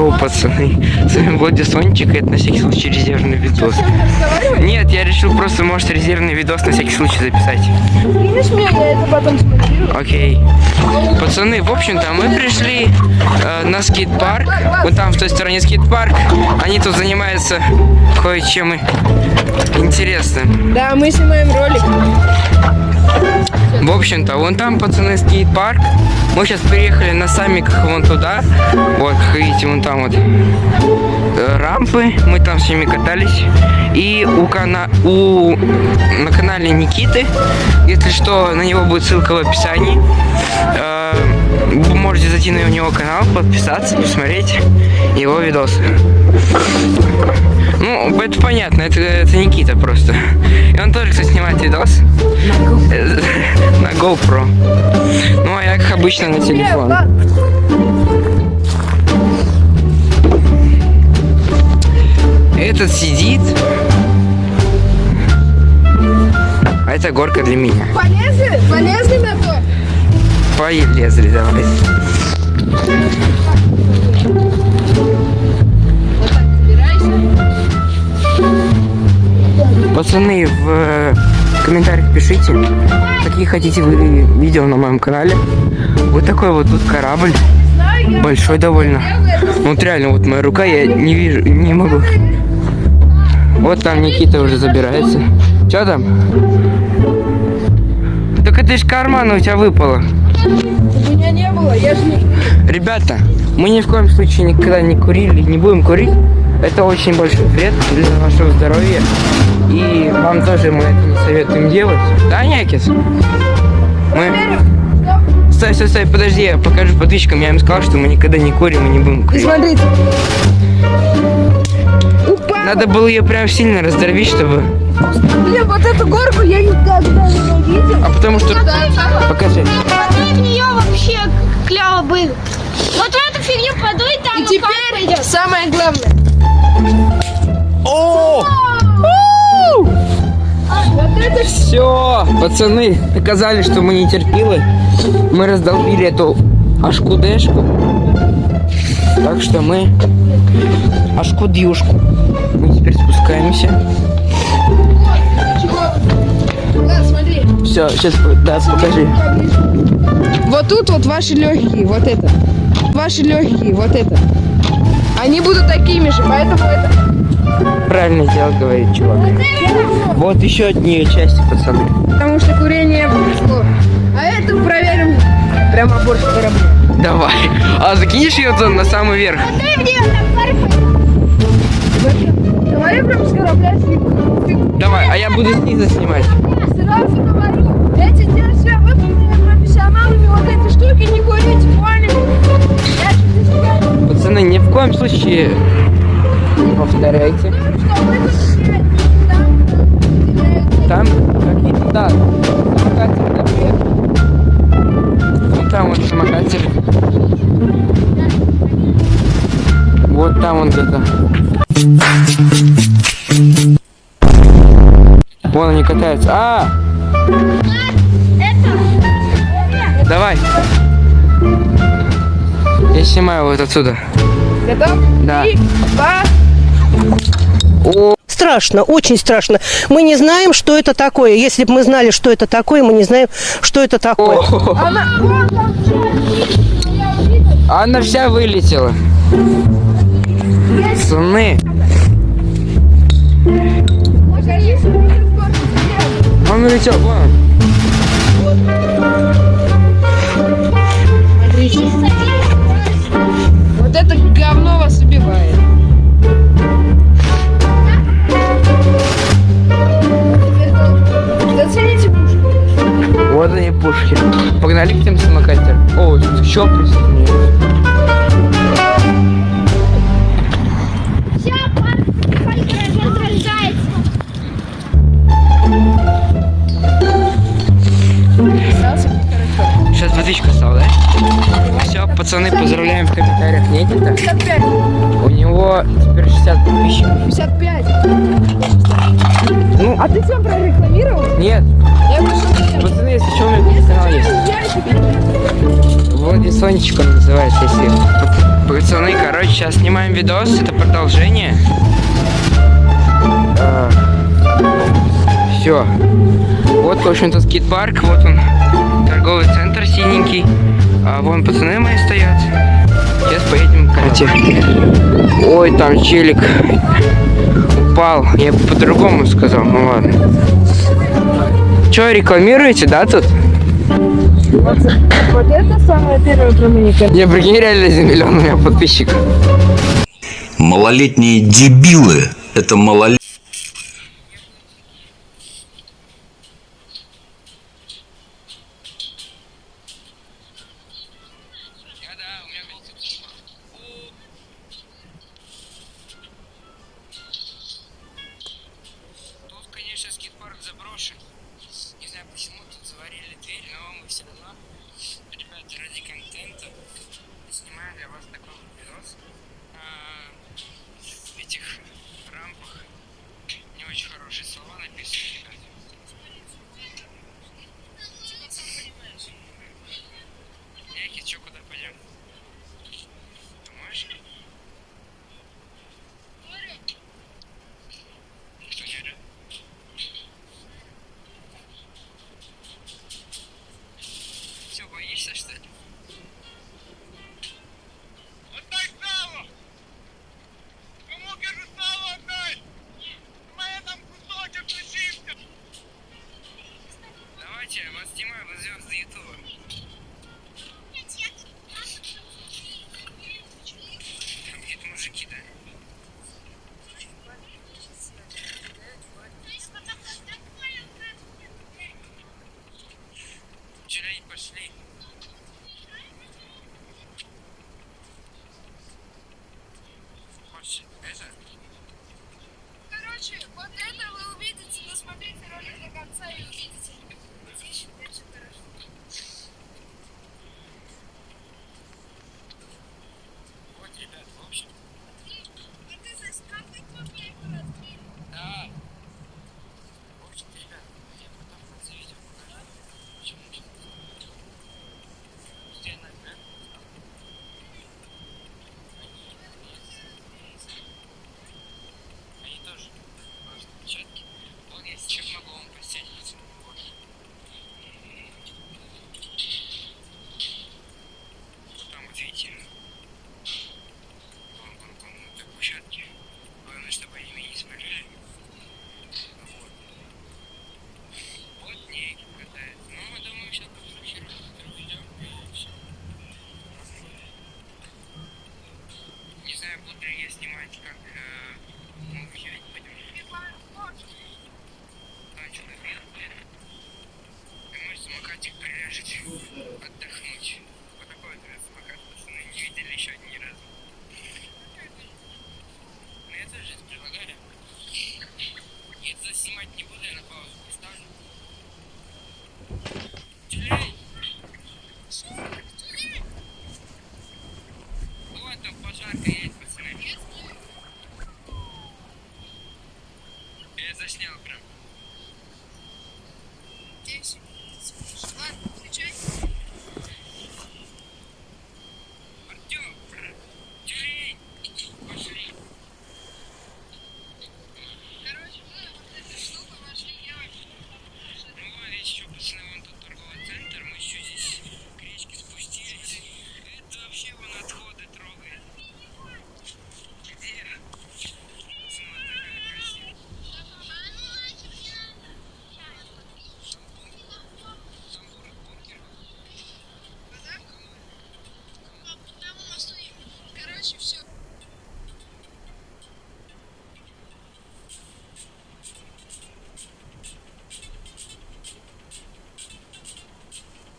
Здорово, пацаны. С вами Влади Сончик, это на всякий случай резервный видос. Нет, я решил просто, может, резервный видос на всякий случай записать. Окей. Пацаны, в общем-то, мы пришли э, на скейт-парк. Вот там, в той стороне скейт-парк. Они тут занимаются кое-чем интересным. Да, мы снимаем ролик. В общем-то, вон там, пацаны, скейт-парк. Мы сейчас приехали на саммиках вон туда. Вот, как видите, вон там вот э, рампы. Мы там с ними катались. И у, кана... у... на канале Никиты, если что, на него будет ссылка в описании. Э, Вы можете зайти на него канал, подписаться, посмотреть его видосы. Ну, это понятно, это, это Никита просто. И он тоже, кстати, снимает видос. GoPro. Ну, а я, как обычно, на телефон. Этот сидит. А это горка для меня. Полезли? Полезли на то? Полезли, давай. Пацаны, в комментариях пишите, какие хотите вы видео на моем канале. Вот такой вот тут корабль. Большой довольно. Вот реально, вот моя рука, я не вижу, не могу. Вот там Никита уже забирается. Что там? Так это ж карман у тебя выпало. У меня не было, я же не... Ребята, мы ни в коем случае никогда не курили, не будем курить. Это очень большой вред для нашего здоровья. И вам тоже мы это не советуем делать. Да, Някис? Мы... Стой, стой, стой, подожди, я покажу подписчикам. Я им сказал, что мы никогда не курим и не будем курить. смотрите. Надо было ее прям сильно раздорвить, чтобы... Блин, вот эту горку я никогда не видел. А потому что... Покажи. Подуй в нее вообще клево было. Вот в эту фигню подуй, там И теперь пойдет. самое главное. О! Вот это Все, пацаны, доказали, что мы не терпилы. Мы раздолбили эту ашкудешку. Так что мы ашкудюшку. Мы теперь спускаемся. Все, сейчас, да, покажи. Вот тут вот ваши легкие, вот это. Ваши легкие, вот это. Они будут такими же, поэтому это... Правильно дело говорит, чувак. Вот еще нее части, пацаны. Потому что курение пришло. А это проверим прямо борщ корабля. Давай. А закинешь ее туда на самый верх? В нее там парфюм. Говори прям с корабля. Давай, а я буду снизу снимать. Сразу говорю, эти держи выполнены профессионалами, вот эти штуки не курите, поняли? Пацаны, ни в коем случае не повторяйте. тут Там какие-то, да, самокатер наверх. Вот там вот самокатер. Вот там он где-то. Вон они катаются. А! Давай. Я снимаю вот отсюда. Готов? Да. Три, два, О, Страшно, очень страшно. Мы не знаем, что это такое. Если бы мы знали, что это такое, мы не знаем, что это такое. она, вон там она вся вылетела. Пацаны, он улетел. Вон он. Вот это говно вас убивает. Зацените пушку. Вот они пушки. Погнали к тем самокатерам. О, еще присоединяются. Сейчас водичку стал, да? Все, пацаны, поздравляем в комментариях Никита. У него теперь 60 подписчиков. 55. Ну, а ты все прорекламировал? Нет. Я пошел. Пацаны, если что, у меня есть канал есть. Владиславничек он называется, если... Пацаны, короче, сейчас снимаем видос, это продолжение. А, все. Вот, в общем-то, скейт-парк, вот он торговый центр синенький. А вон пацаны мои стоят. Сейчас поедем к Кате. Ой, там челик упал. Я бы по-другому сказал, ну ладно. Че, рекламируете, да, тут? Вот, вот это самое первое коммуникация. Я прикинь, реально за миллион у меня подписчиков. Малолетние дебилы. Это малолетние. ради контента. И снимаю для вас такой вот видос а, в этих рампах не очень хорошие слова написаны. краснева прям. 10